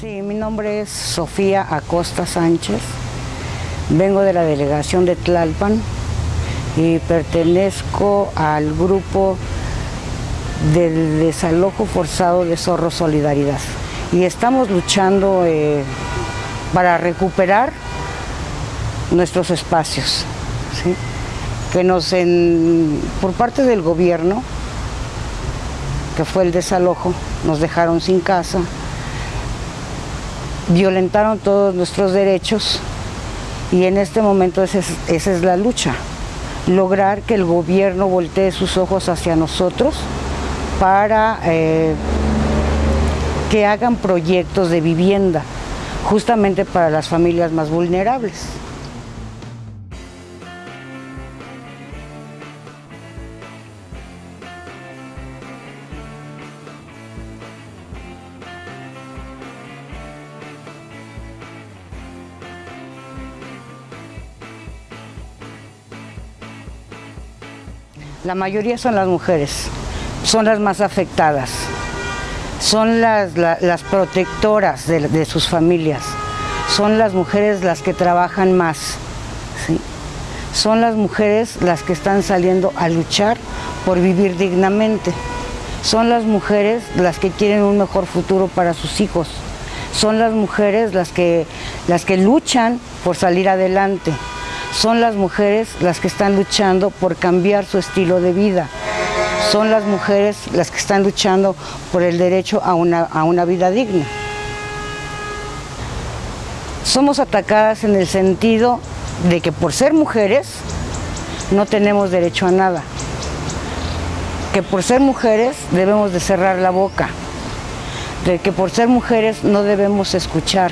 Sí, mi nombre es Sofía Acosta Sánchez. Vengo de la delegación de Tlalpan y pertenezco al grupo del desalojo forzado de Zorro Solidaridad. Y estamos luchando eh, para recuperar nuestros espacios. Que nos, en, por parte del gobierno, que fue el desalojo, nos dejaron sin casa, violentaron todos nuestros derechos y en este momento esa es, la lucha, lograr que el gobierno voltee sus ojos hacia nosotros para eh, que hagan proyectos de vivienda, justamente para las familias más vulnerables. La mayoría son las mujeres, son las más afectadas, son las, la- las protectoras de, sus familias, son las mujeres las que trabajan más, son las mujeres las que están saliendo a luchar por vivir dignamente, son las mujeres las que quieren un mejor futuro para sus hijos, son las mujeres las que, las que luchan por salir adelante, son las mujeres las que están luchando por cambiar su estilo de vida, son las mujeres las que están luchando por el derecho a una, a una vida digna. Somos atacadas en el sentido de que por ser mujeres no tenemos derecho a nada, que por ser mujeres debemos de cerrar la boca, de que por ser mujeres no debemos escuchar,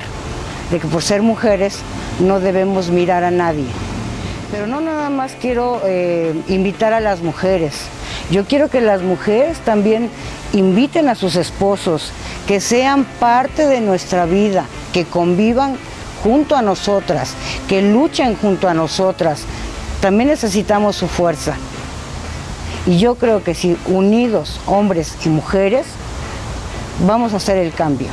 de que por ser mujeres no debemos mirar a nadie. Pero no nada más quiero eh, invitar a las mujeres, yo quiero que las mujeres también inviten a sus esposos, que sean parte de nuestra vida, que convivan junto a nosotras, que luchen junto a nosotras. También necesitamos su fuerza. Y yo creo que si unidos, hombres y mujeres, vamos a hacer el cambio.